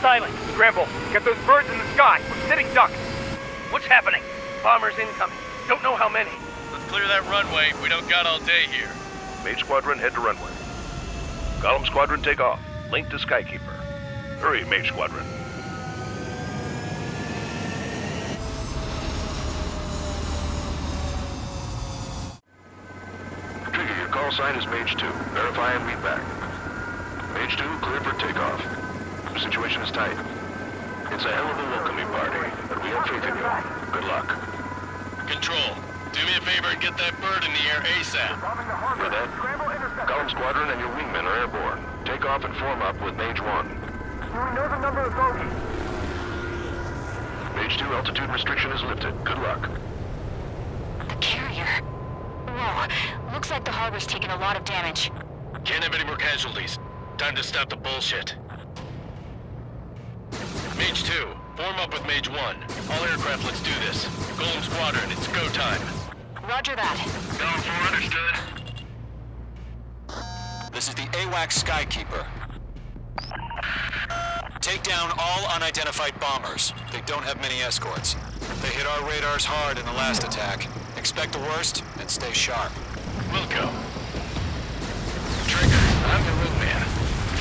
silent. Scramble. Get those birds in the sky. We're sitting ducks. What's happening? Bombers incoming. Don't know how many. Let's clear that runway. We don't got all day here. Mage Squadron, head to runway. Golem Squadron, take off. Link to Skykeeper. Hurry, Mage Squadron. Trigger, your call sign is Mage 2. Verify and read back. Mage 2, clear for takeoff. The situation is tight. It's a hell of a welcoming party, but we have faith in you. Good luck. Control, do me a favor and get that bird in the air ASAP. Hear that? Golem Squadron and your wingmen are airborne. Take off and form up with Mage 1. Do we know the number of bogeys? Mage 2, altitude restriction is lifted. Good luck. The carrier. Whoa. Looks like the harbor's taken a lot of damage. Can't have any more casualties. Time to stop the bullshit. Mage 2, form up with Mage 1. All aircraft, let's do this. Golem Squadron, it's go time. Roger that. Golem 4 understood. This is the AWACS Skykeeper. Take down all unidentified bombers. They don't have many escorts. They hit our radars hard in the last attack. Expect the worst and stay sharp. Wilco. Trigger, I'm your wingman.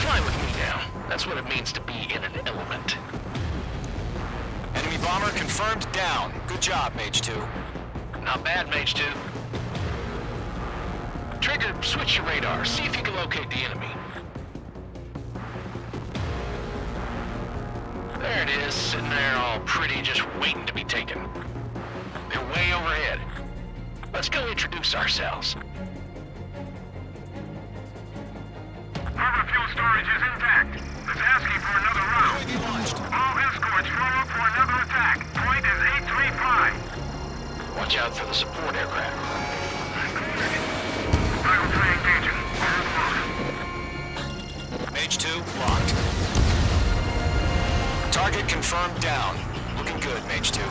Fly with me now. That's what it means to be in an element. Enemy bomber confirmed down. Good job, Mage 2. Not bad, Mage 2. Trigger, switch your radar. See if you can locate the enemy. There it is, sitting there all pretty, just waiting to be taken. They're way overhead. Let's go introduce ourselves. Harbor fuel storage is intact. It's asking for another round. UAV launched. All escorts form up for another attack. Point is 835. Watch out for the support aircraft. Battle train engaging. Mage 2, locked. Target confirmed down. Looking good, Mage 2.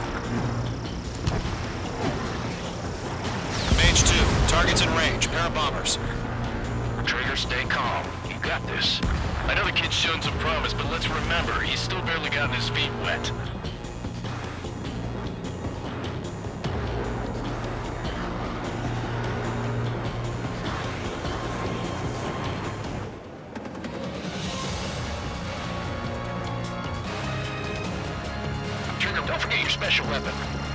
Mage 2, target's in range. Pair of bombers. Trigger, stay calm. You got this. I know the kid's shown some promise, but let's remember, he's still barely gotten his feet wet. Trigger, don't forget your special weapon.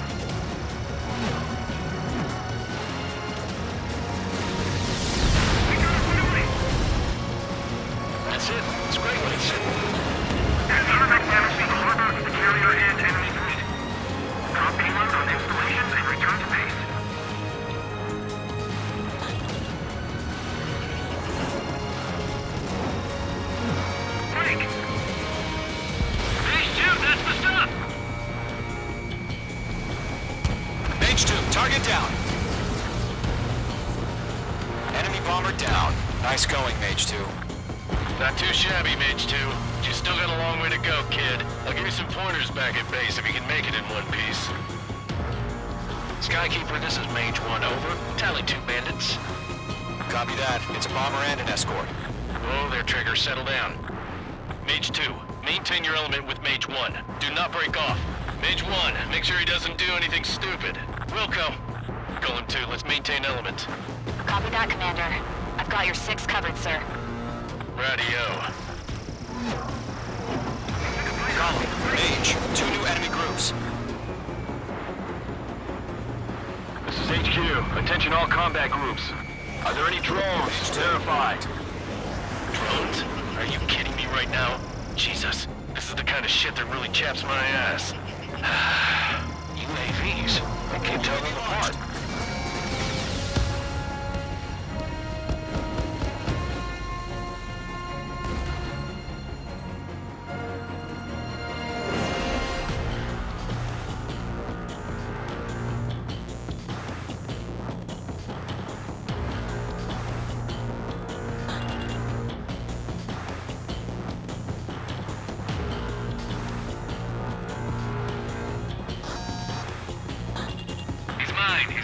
Mage 2. Not too shabby, Mage 2. But you still got a long way to go, kid. I'll give you some pointers back at base if you can make it in one piece. Skykeeper, this is Mage 1, over. Tally two bandits. Copy that. It's a bomber and an escort. Oh, Whoa there, Trigger, settle down. Mage 2, maintain your element with Mage 1. Do not break off. Mage 1, make sure he doesn't do anything stupid. Wilco. Golem 2, let's maintain element. Copy that, Commander. I've got your six covered, sir. Radio. Golem, Mage, two new enemy groups. This is HQ. Attention all combat groups. Are there any drones? Terrified. Drones? Are you kidding me right now? Jesus, this is the kind of shit that really chaps my ass. UAVs? I can't tell them apart.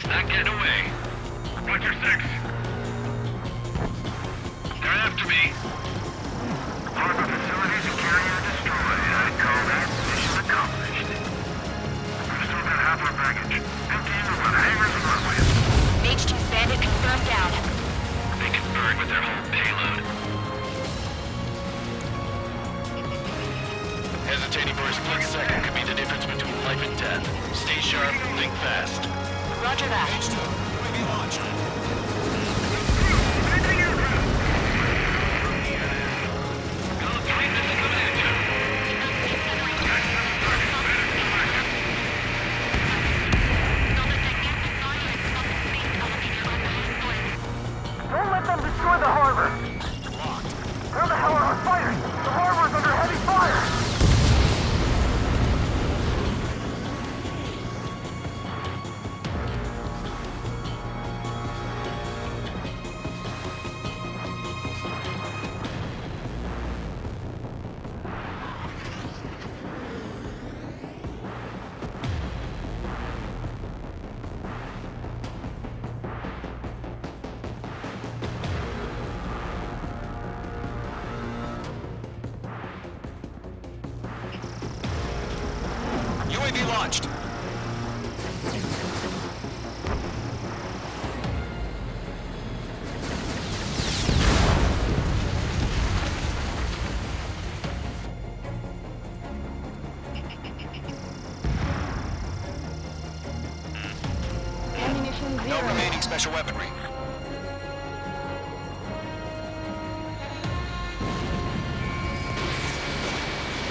Not getting away. Roger six. They're after me. Harbor facilities and carrier destroyed. I call that mission accomplished. We've still got half our baggage. Emptying the run hangars and runways. Mage 2 bandit confirmed down. They confirmed with their whole payload. Hesitating for a split second could be the difference between life and death. Stay sharp, think fast. Roger that. Mage 2, UAV UAV launched. No remaining special weaponry.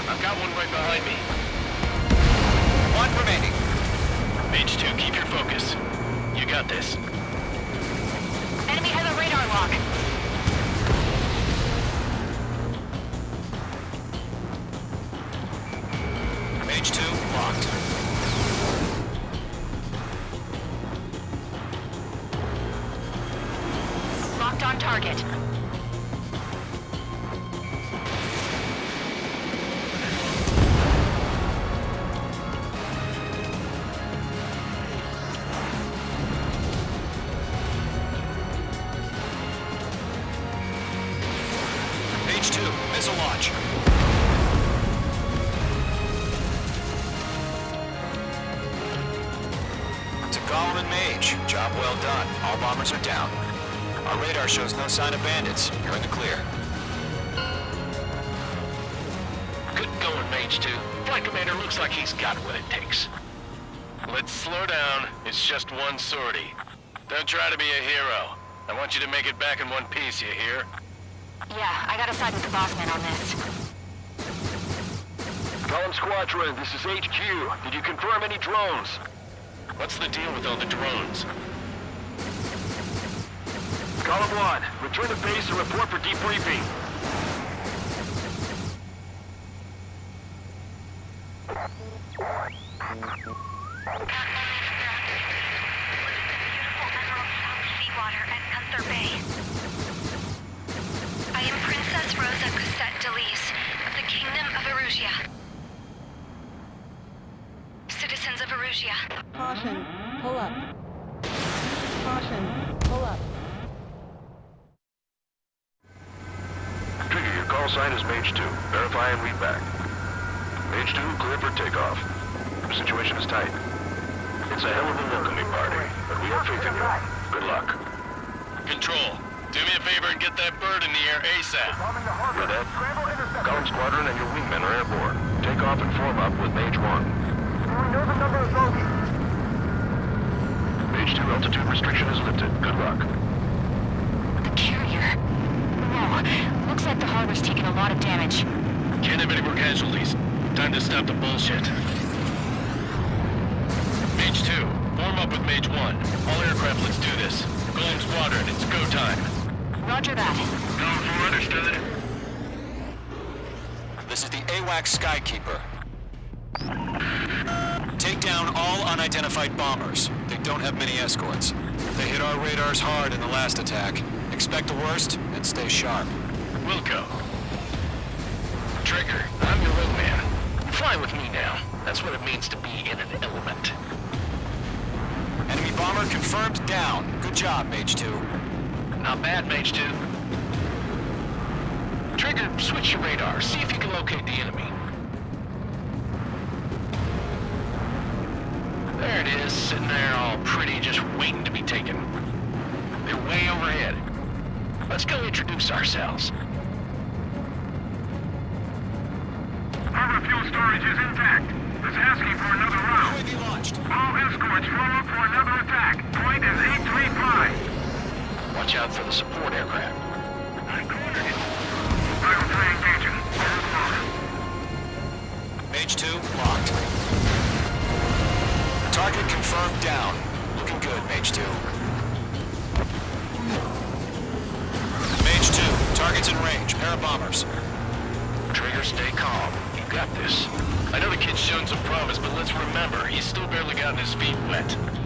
I've got one right behind me. Remaining. Mage 2, keep your focus. You got this. To Golem and Mage, job well done. All bombers are down. Our radar shows no sign of bandits. You're in the clear. Good going, Mage 2. Flight Commander looks like he's got what it takes. Let's slow down. It's just one sortie. Don't try to be a hero. I want you to make it back in one piece, you hear? Yeah, I gotta side with the boss man on this. Golem Squadron, this is HQ. Did you confirm any drones? What's the deal with all the drones? Golem 1, return to base and report for debriefing. Seawater at Gunther Bay. I am Princess Rosa Cosette D'Elise of the Kingdom of Erusia. Citizens of Erusia, Caution, pull up. Caution, pull up. Trigger, your call sign is Mage 2. Verify and read back. Mage 2, clear for takeoff. The situation is tight. It's a hell of a welcoming party, but we have faith in you. Good luck. Control, do me a favor and get that bird in the air ASAP. Bombing the harbor. Hear that? Scramble intercept. Golem Squadron and your wingmen are airborne. Take off and form up with Mage 1. We know the number of bogeys. Mage 2 altitude restriction is lifted. Good luck. The carrier. Whoa. Looks like the harbor's taking a lot of damage. Can't have any more casualties. Time to stop the bullshit. Mage 2, form up with Mage 1. All aircraft, let's do this. Golem Squadron, it's go time. Roger that. Golem 4 understood. This is the AWACS Skykeeper. Down all unidentified bombers. They don't have many escorts. They hit our radars hard in the last attack. Expect the worst and stay sharp. Wilco. Trigger, I'm your wingman. Fly with me now. That's what it means to be in an element. Enemy bomber confirmed down. Good job, Mage 2. Not bad, Mage 2. Trigger, switch your radar. See if you Let's introduce ourselves. Over Carrier fuel storage is intact. It's asking for another round. UAV launched. All escorts form up for another attack. Point is 835. Watch out for the support aircraft. I cornered it. Battle 3 engaging. Overblown. Mage 2, locked. Target confirmed down. Looking good, Mage 2. Mage 2, target's in range. Pair of bombers. Trigger, stay calm. You got this. I know the kid's shown some promise, but let's remember, he's still barely gotten his feet wet.